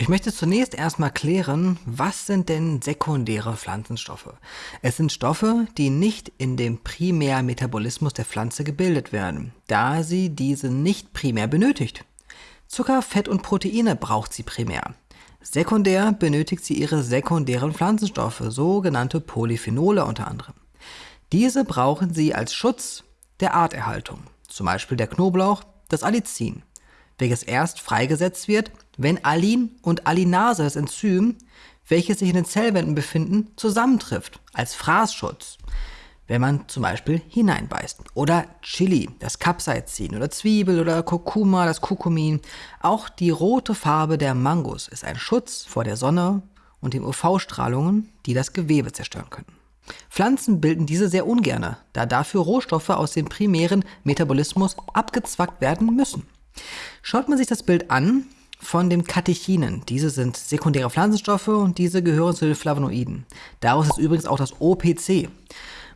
Ich möchte zunächst erstmal klären, was sind denn sekundäre Pflanzenstoffe? Es sind Stoffe, die nicht in dem Primärmetabolismus der Pflanze gebildet werden, da sie diese nicht primär benötigt. Zucker, Fett und Proteine braucht sie primär. Sekundär benötigt sie ihre sekundären Pflanzenstoffe, sogenannte Polyphenole unter anderem. Diese brauchen sie als Schutz der Arterhaltung, zum Beispiel der Knoblauch, das Allicin welches erst freigesetzt wird, wenn Alin und Alinase, das Enzym, welches sich in den Zellwänden befinden, zusammentrifft, als Fraßschutz. Wenn man zum Beispiel hineinbeißt. Oder Chili, das Capsaicin. Oder Zwiebel oder Kurkuma, das Kurkumin. Auch die rote Farbe der Mangos ist ein Schutz vor der Sonne und den UV-Strahlungen, die das Gewebe zerstören können. Pflanzen bilden diese sehr ungerne, da dafür Rohstoffe aus dem primären Metabolismus abgezwackt werden müssen. Schaut man sich das Bild an von den Katechinen, diese sind sekundäre Pflanzenstoffe und diese gehören zu den Flavonoiden. Daraus ist übrigens auch das OPC.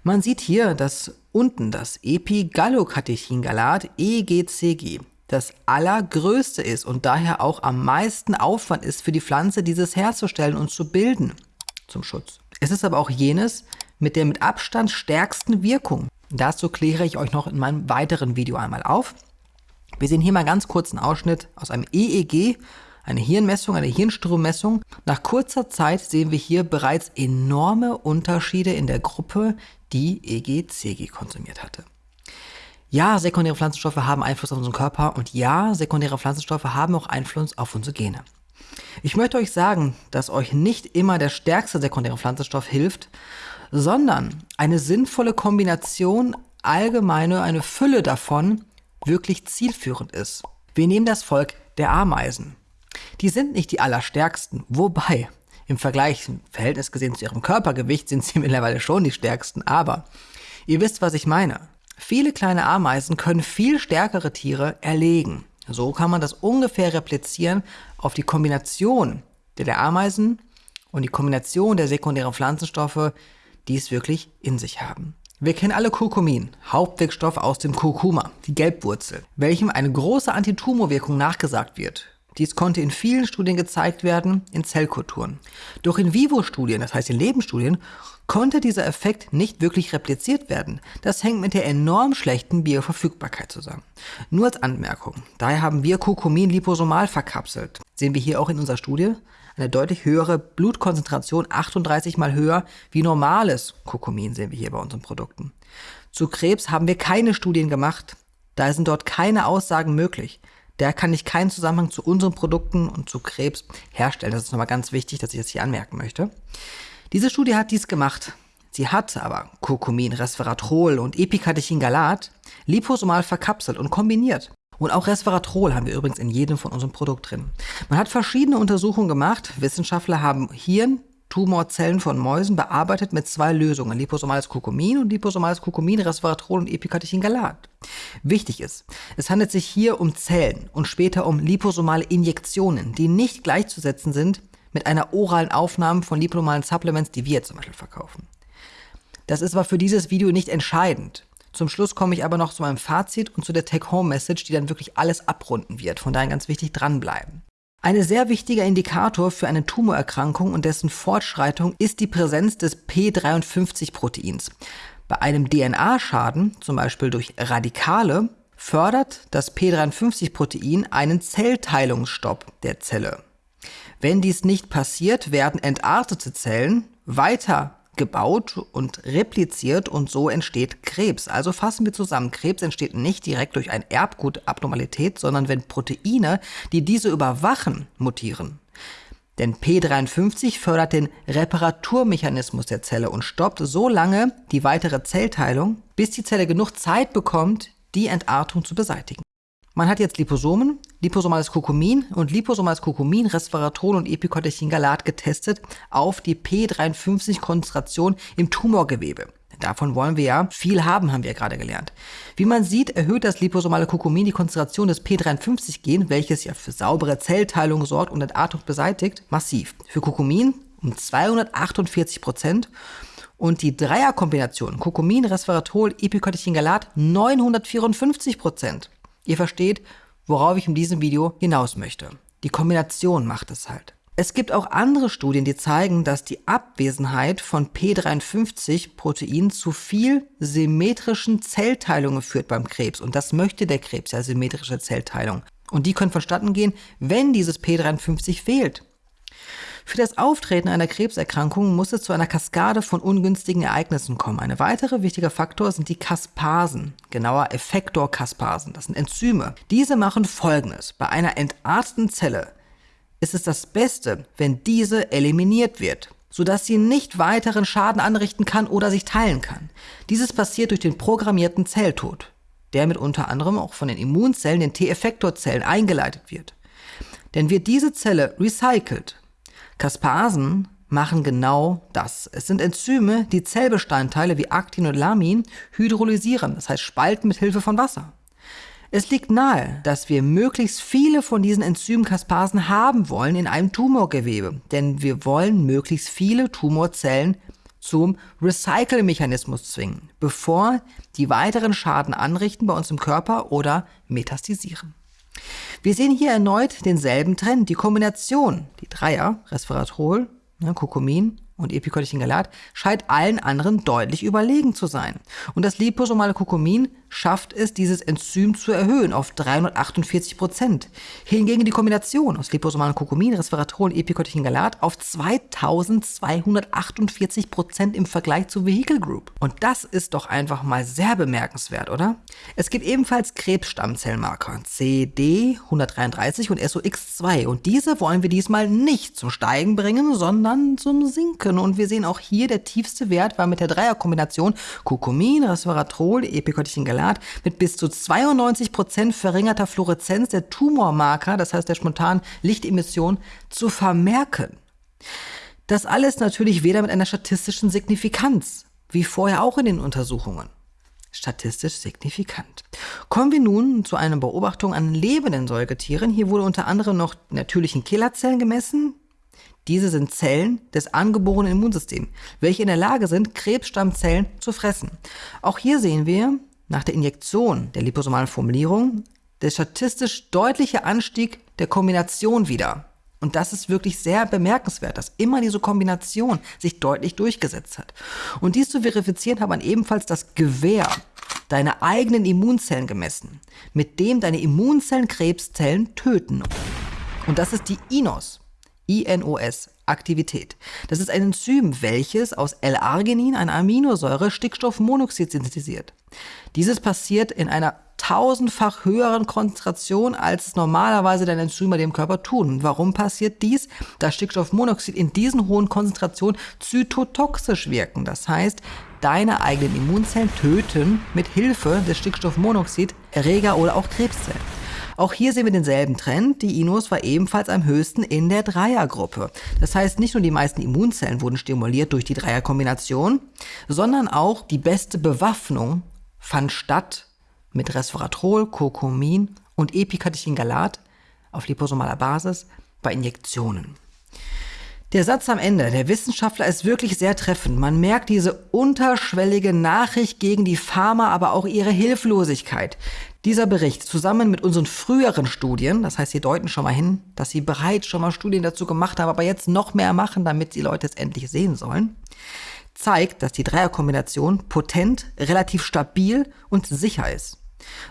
Man sieht hier, dass unten das Epigallocatechingalat EGCG das allergrößte ist und daher auch am meisten Aufwand ist für die Pflanze, dieses herzustellen und zu bilden zum Schutz. Es ist aber auch jenes mit der mit Abstand stärksten Wirkung. Dazu kläre ich euch noch in meinem weiteren Video einmal auf. Wir sehen hier mal ganz kurz einen Ausschnitt aus einem EEG, eine Hirnmessung, eine Hirnstrommessung. Nach kurzer Zeit sehen wir hier bereits enorme Unterschiede in der Gruppe, die EGCG konsumiert hatte. Ja, sekundäre Pflanzenstoffe haben Einfluss auf unseren Körper und ja, sekundäre Pflanzenstoffe haben auch Einfluss auf unsere Gene. Ich möchte euch sagen, dass euch nicht immer der stärkste sekundäre Pflanzenstoff hilft, sondern eine sinnvolle Kombination, allgemeine, eine Fülle davon wirklich zielführend ist. Wir nehmen das Volk der Ameisen. Die sind nicht die allerstärksten, wobei im Vergleich, im Verhältnis gesehen zu ihrem Körpergewicht, sind sie mittlerweile schon die stärksten, aber ihr wisst, was ich meine. Viele kleine Ameisen können viel stärkere Tiere erlegen. So kann man das ungefähr replizieren auf die Kombination der Ameisen und die Kombination der sekundären Pflanzenstoffe, die es wirklich in sich haben. Wir kennen alle Kurkumin, Hauptwirkstoff aus dem Kurkuma, die Gelbwurzel, welchem eine große Antitumorwirkung nachgesagt wird. Dies konnte in vielen Studien gezeigt werden, in Zellkulturen. Doch in Vivo-Studien, das heißt in Lebensstudien, konnte dieser Effekt nicht wirklich repliziert werden. Das hängt mit der enorm schlechten Bioverfügbarkeit zusammen. Nur als Anmerkung, daher haben wir Kurkumin liposomal verkapselt. Sehen wir hier auch in unserer Studie eine deutlich höhere Blutkonzentration, 38 mal höher wie normales Kurkumin sehen wir hier bei unseren Produkten. Zu Krebs haben wir keine Studien gemacht, da sind dort keine Aussagen möglich. Da kann ich keinen Zusammenhang zu unseren Produkten und zu Krebs herstellen. Das ist nochmal ganz wichtig, dass ich das hier anmerken möchte. Diese Studie hat dies gemacht. Sie hat aber Kurkumin, Resveratrol und Epicatechingalat liposomal verkapselt und kombiniert. Und auch Resveratrol haben wir übrigens in jedem von unserem Produkt drin. Man hat verschiedene Untersuchungen gemacht. Wissenschaftler haben Hirn, Tumorzellen von Mäusen bearbeitet mit zwei Lösungen, liposomales Kurkumin und liposomales Kurkumin, Resveratrol und Epicatechingalat. Wichtig ist, es handelt sich hier um Zellen und später um liposomale Injektionen, die nicht gleichzusetzen sind mit einer oralen Aufnahme von liposomalen Supplements, die wir zum Beispiel verkaufen. Das ist aber für dieses Video nicht entscheidend. Zum Schluss komme ich aber noch zu meinem Fazit und zu der Take-Home-Message, die dann wirklich alles abrunden wird. Von daher ganz wichtig dranbleiben. Ein sehr wichtiger Indikator für eine Tumorerkrankung und dessen Fortschreitung ist die Präsenz des P53-Proteins. Bei einem DNA-Schaden, zum Beispiel durch Radikale, fördert das P53-Protein einen Zellteilungsstopp der Zelle. Wenn dies nicht passiert, werden entartete Zellen weiter gebaut und repliziert und so entsteht Krebs. Also fassen wir zusammen, Krebs entsteht nicht direkt durch eine Erbgutabnormalität, sondern wenn Proteine, die diese überwachen, mutieren. Denn P53 fördert den Reparaturmechanismus der Zelle und stoppt so lange die weitere Zellteilung, bis die Zelle genug Zeit bekommt, die Entartung zu beseitigen. Man hat jetzt Liposomen, liposomales Kurkumin und liposomales Kurkumin, Resveratrol und Epicotechingalat getestet auf die P53-Konzentration im Tumorgewebe. Davon wollen wir ja viel haben, haben wir ja gerade gelernt. Wie man sieht, erhöht das liposomale Kurkumin die Konzentration des P53-Gen, welches ja für saubere Zellteilung sorgt und Entartung beseitigt, massiv. Für Kurkumin um 248 Prozent und die Dreierkombination Kurkumin, Resveratrol, Epicotechingalat 954 Prozent. Ihr versteht, worauf ich in diesem Video hinaus möchte. Die Kombination macht es halt. Es gibt auch andere Studien, die zeigen, dass die Abwesenheit von P53-Protein zu viel symmetrischen Zellteilungen führt beim Krebs. Und das möchte der Krebs ja, symmetrische Zellteilung. Und die können vonstatten gehen, wenn dieses P53 fehlt. Für das Auftreten einer Krebserkrankung muss es zu einer Kaskade von ungünstigen Ereignissen kommen. Ein weiterer wichtiger Faktor sind die Kaspasen, genauer Effektorkaspasen. Das sind Enzyme. Diese machen Folgendes. Bei einer entarteten Zelle ist es das Beste, wenn diese eliminiert wird, sodass sie nicht weiteren Schaden anrichten kann oder sich teilen kann. Dieses passiert durch den programmierten Zelltod, der mit unter anderem auch von den Immunzellen, den T-Effektorzellen, eingeleitet wird. Denn wird diese Zelle recycelt, Kaspasen machen genau das. Es sind Enzyme, die Zellbestandteile wie Aktin und Lamin hydrolysieren, das heißt spalten mit Hilfe von Wasser. Es liegt nahe, dass wir möglichst viele von diesen Enzymkaspasen haben wollen in einem Tumorgewebe, denn wir wollen möglichst viele Tumorzellen zum Recycle-Mechanismus zwingen, bevor die weiteren Schaden anrichten bei uns im Körper oder metastasieren. Wir sehen hier erneut denselben Trend, die Kombination, die Dreier, Resveratrol, ne, Kurkumin und Epicotecin-Galat, scheint allen anderen deutlich überlegen zu sein. Und das liposomale Kurkumin schafft es, dieses Enzym zu erhöhen auf 348 Prozent. Hingegen die Kombination aus liposomalem Kurkumin, Resveratrol und Epicotecin-Galat auf 2248 Prozent im Vergleich zur Vehicle Group. Und das ist doch einfach mal sehr bemerkenswert, oder? Es gibt ebenfalls Krebsstammzellmarker CD133 und SOX2 und diese wollen wir diesmal nicht zum Steigen bringen, sondern zum Sinken. Und wir sehen auch hier, der tiefste Wert war mit der Dreierkombination Kurkumin, Resveratrol, Epicotecin-Galat Grad mit bis zu 92 Prozent verringerter Fluoreszenz der Tumormarker, das heißt der spontanen Lichtemission, zu vermerken. Das alles natürlich weder mit einer statistischen Signifikanz, wie vorher auch in den Untersuchungen. Statistisch signifikant. Kommen wir nun zu einer Beobachtung an lebenden Säugetieren. Hier wurde unter anderem noch natürlichen Killerzellen gemessen. Diese sind Zellen des angeborenen Immunsystems, welche in der Lage sind, Krebsstammzellen zu fressen. Auch hier sehen wir, nach der Injektion der liposomalen Formulierung der statistisch deutliche Anstieg der Kombination wieder. Und das ist wirklich sehr bemerkenswert, dass immer diese Kombination sich deutlich durchgesetzt hat. Und dies zu verifizieren, hat man ebenfalls das Gewehr deiner eigenen Immunzellen gemessen, mit dem deine Immunzellen Krebszellen töten. Und das ist die INOS, INOS, Aktivität. Das ist ein Enzym, welches aus L-Arginin, einer Aminosäure, Stickstoffmonoxid synthetisiert. Dieses passiert in einer tausendfach höheren Konzentration, als es normalerweise deine Enzyme dem Körper tun. Warum passiert dies? Da Stickstoffmonoxid in diesen hohen Konzentrationen zytotoxisch wirken. Das heißt, deine eigenen Immunzellen töten mit Hilfe des Stickstoffmonoxid Erreger oder auch Krebszellen. Auch hier sehen wir denselben Trend. Die Inos war ebenfalls am höchsten in der Dreiergruppe. Das heißt, nicht nur die meisten Immunzellen wurden stimuliert durch die Dreierkombination, sondern auch die beste Bewaffnung fand statt mit Resveratrol, Kurkumin und Epicatechin-Galat auf liposomaler Basis bei Injektionen. Der Satz am Ende, der Wissenschaftler ist wirklich sehr treffend. Man merkt diese unterschwellige Nachricht gegen die Pharma, aber auch ihre Hilflosigkeit. Dieser Bericht zusammen mit unseren früheren Studien, das heißt, sie deuten schon mal hin, dass sie bereits schon mal Studien dazu gemacht haben, aber jetzt noch mehr machen, damit die Leute es endlich sehen sollen, zeigt, dass die Dreierkombination potent, relativ stabil und sicher ist.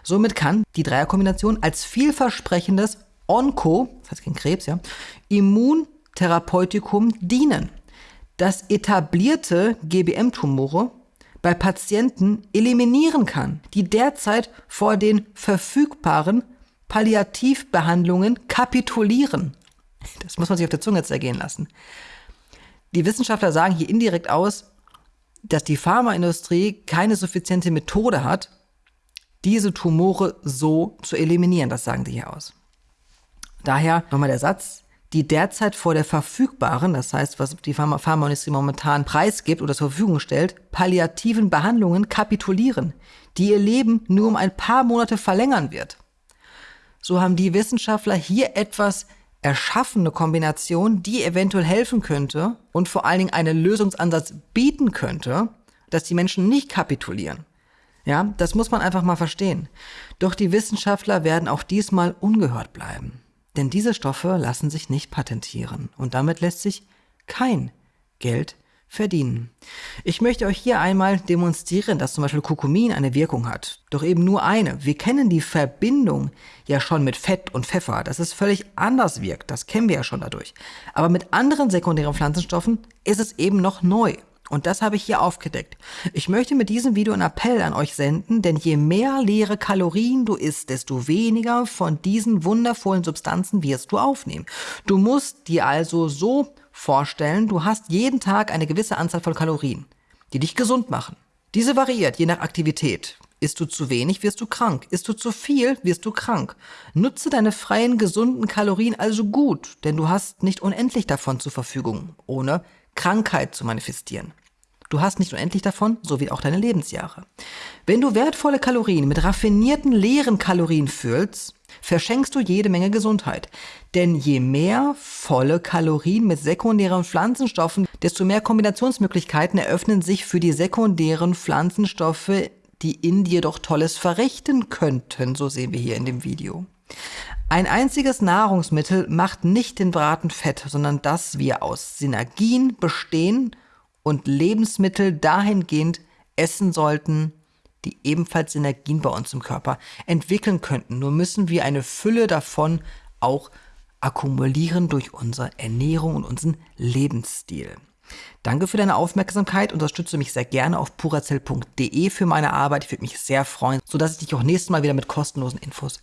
Somit kann die Dreierkombination als vielversprechendes Onko, das heißt gegen Krebs, ja, Immun Therapeutikum dienen, das etablierte GBM-Tumore bei Patienten eliminieren kann, die derzeit vor den verfügbaren Palliativbehandlungen kapitulieren. Das muss man sich auf der Zunge zergehen lassen. Die Wissenschaftler sagen hier indirekt aus, dass die Pharmaindustrie keine suffiziente Methode hat, diese Tumore so zu eliminieren. Das sagen sie hier aus. Daher nochmal der Satz, die derzeit vor der verfügbaren, das heißt, was die Pharma Pharmaindustrie momentan preisgibt oder zur Verfügung stellt, palliativen Behandlungen kapitulieren, die ihr Leben nur um ein paar Monate verlängern wird. So haben die Wissenschaftler hier etwas erschaffene Kombination, die eventuell helfen könnte und vor allen Dingen einen Lösungsansatz bieten könnte, dass die Menschen nicht kapitulieren. Ja, das muss man einfach mal verstehen. Doch die Wissenschaftler werden auch diesmal ungehört bleiben. Denn diese Stoffe lassen sich nicht patentieren und damit lässt sich kein Geld verdienen. Ich möchte euch hier einmal demonstrieren, dass zum Beispiel Kurkumin eine Wirkung hat. Doch eben nur eine. Wir kennen die Verbindung ja schon mit Fett und Pfeffer, dass es völlig anders wirkt. Das kennen wir ja schon dadurch. Aber mit anderen sekundären Pflanzenstoffen ist es eben noch neu. Und das habe ich hier aufgedeckt. Ich möchte mit diesem Video einen Appell an euch senden, denn je mehr leere Kalorien du isst, desto weniger von diesen wundervollen Substanzen wirst du aufnehmen. Du musst dir also so vorstellen, du hast jeden Tag eine gewisse Anzahl von Kalorien, die dich gesund machen. Diese variiert je nach Aktivität. Isst du zu wenig, wirst du krank. Isst du zu viel, wirst du krank. Nutze deine freien, gesunden Kalorien also gut, denn du hast nicht unendlich davon zur Verfügung, ohne Krankheit zu manifestieren. Du hast nicht unendlich davon, so wie auch deine Lebensjahre. Wenn du wertvolle Kalorien mit raffinierten leeren Kalorien füllst, verschenkst du jede Menge Gesundheit. Denn je mehr volle Kalorien mit sekundären Pflanzenstoffen, desto mehr Kombinationsmöglichkeiten eröffnen sich für die sekundären Pflanzenstoffe, die in dir doch Tolles verrichten könnten, so sehen wir hier in dem Video. Ein einziges Nahrungsmittel macht nicht den Braten fett, sondern dass wir aus Synergien bestehen und Lebensmittel dahingehend essen sollten, die ebenfalls Synergien bei uns im Körper entwickeln könnten. Nur müssen wir eine Fülle davon auch akkumulieren durch unsere Ernährung und unseren Lebensstil. Danke für deine Aufmerksamkeit. Unterstütze mich sehr gerne auf purazell.de für meine Arbeit. Ich würde mich sehr freuen, sodass ich dich auch nächstes Mal wieder mit kostenlosen Infos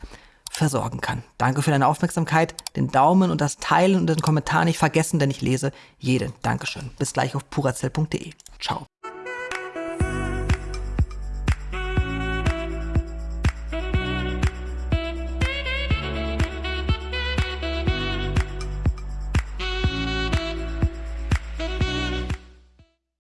versorgen kann. Danke für deine Aufmerksamkeit, den Daumen und das Teilen und den Kommentar nicht vergessen, denn ich lese jeden. Dankeschön. Bis gleich auf purazell.de. Ciao.